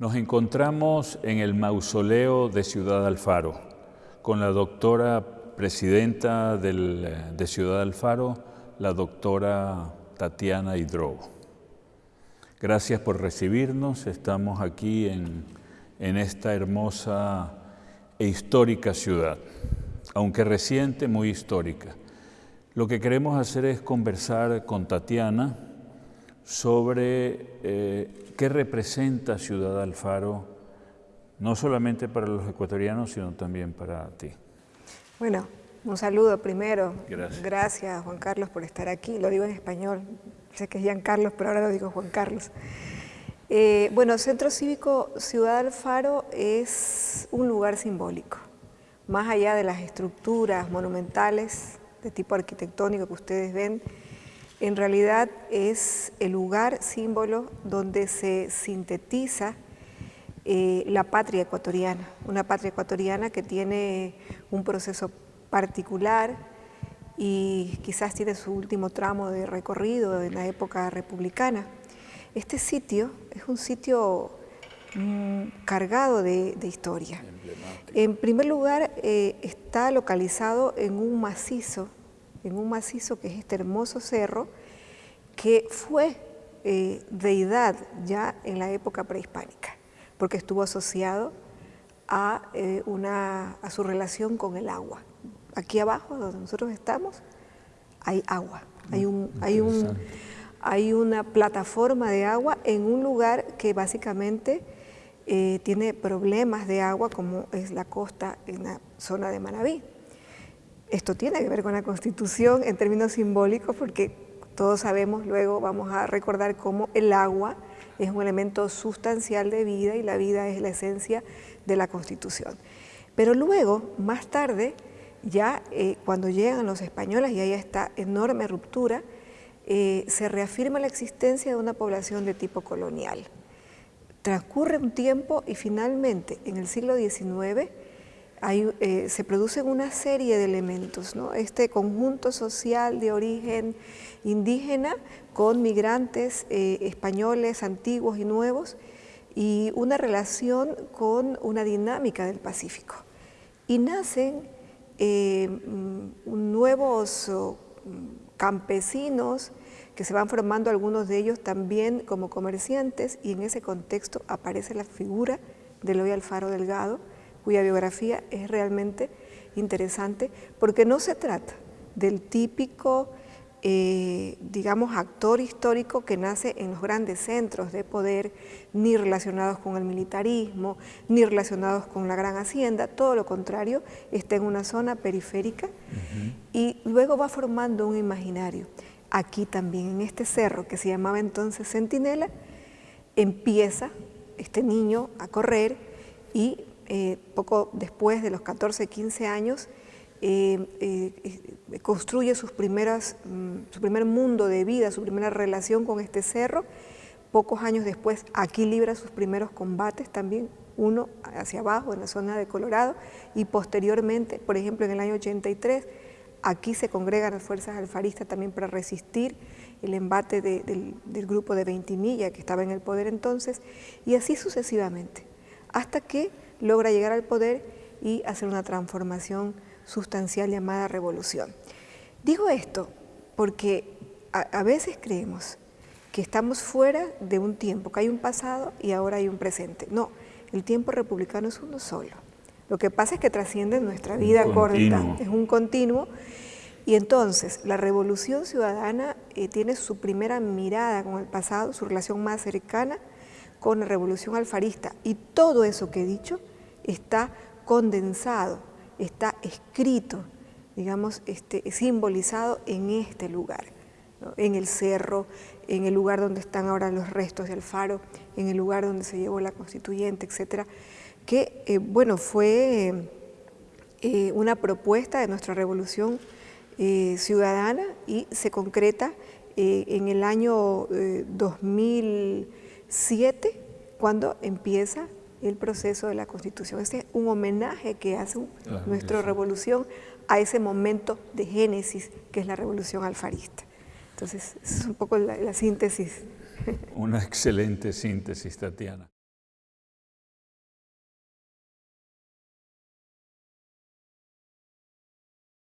Nos encontramos en el mausoleo de Ciudad Alfaro con la doctora presidenta de Ciudad Alfaro, la doctora Tatiana Hidro. Gracias por recibirnos, estamos aquí en, en esta hermosa e histórica ciudad, aunque reciente, muy histórica. Lo que queremos hacer es conversar con Tatiana, sobre eh, qué representa Ciudad Alfaro, no solamente para los ecuatorianos, sino también para ti. Bueno, un saludo primero. Gracias. Gracias, Juan Carlos, por estar aquí. Lo digo en español. Sé que es Jean Carlos, pero ahora lo digo Juan Carlos. Eh, bueno, Centro Cívico Ciudad Alfaro es un lugar simbólico. Más allá de las estructuras monumentales de tipo arquitectónico que ustedes ven, en realidad es el lugar símbolo donde se sintetiza eh, la patria ecuatoriana, una patria ecuatoriana que tiene un proceso particular y quizás tiene su último tramo de recorrido en la época republicana. Este sitio es un sitio mm, cargado de, historia. En primer lugar, eh, está localizado en un macizo en un macizo que es este hermoso cerro, que fue eh, deidad ya en la época prehispánica, porque estuvo asociado a, eh, una, a su relación con el agua. Aquí abajo, donde nosotros estamos, hay agua, hay, un, hay, un, hay una plataforma de agua en un lugar que básicamente eh, tiene problemas de agua, como es la costa en la zona de Manabí. Esto tiene que ver con la Constitución en términos simbólicos porque todos sabemos, luego vamos a recordar cómo el agua es un elemento sustancial de vida y la vida es la esencia de la Constitución. Pero luego, más tarde, ya eh, cuando llegan los españoles y hay esta enorme ruptura, eh, se reafirma la existencia de una población de tipo colonial. Transcurre un tiempo y finalmente, en el siglo XIX, eh, se producen una serie de elementos, ¿no? este conjunto social de origen indígena con migrantes eh, españoles antiguos y nuevos y una relación con una dinámica del Pacífico. Y nacen eh, mm, nuevos oh, campesinos que se van formando algunos de ellos también como comerciantes y en ese contexto aparece la figura de Eloy Alfaro Delgado, cuya biografía es realmente interesante porque no se trata del típico, eh, digamos, actor histórico que nace en los grandes centros de poder, ni relacionados con el militarismo, ni relacionados con la gran hacienda, todo lo contrario, está en una zona periférica y luego va formando un imaginario. Aquí también, en este cerro que se llamaba entonces Centinela, empieza este niño a correr y eh, poco después de los 14, 15 años, eh, eh, construye sus primeras, mm, su primer mundo de vida, su primera relación con este cerro. Pocos años después, aquí libra sus primeros combates también, uno hacia abajo, en la zona de Colorado, y posteriormente, por ejemplo, en el año 83, aquí se congregan las fuerzas alfaristas también para resistir el embate del, grupo de Ventimilla, que estaba en el poder entonces, y así sucesivamente, hasta que logra llegar al poder y hacer una transformación sustancial llamada revolución. Digo esto porque a, veces creemos que estamos fuera de un tiempo, que hay un pasado y ahora hay un presente. No, el tiempo republicano es uno solo. Lo que pasa es que trasciende nuestra vida corta, es un continuo. Y entonces la revolución ciudadana eh, tiene su primera mirada con el pasado, su relación más cercana con la revolución alfarista. Y todo eso que he dicho está condensado, está escrito, digamos, este, simbolizado en este lugar, en el cerro, en el lugar donde están ahora los restos de Alfaro, en el lugar donde se llevó la constituyente, etcétera, que, eh, bueno, fue eh, una propuesta de nuestra revolución eh, ciudadana y se concreta en el año 2007, cuando empieza el proceso de la Constitución. Este es un homenaje que hace nuestra revolución a ese momento de génesis que es la revolución alfarista. Entonces, esa es un poco la, la síntesis. Una excelente síntesis, Tatiana.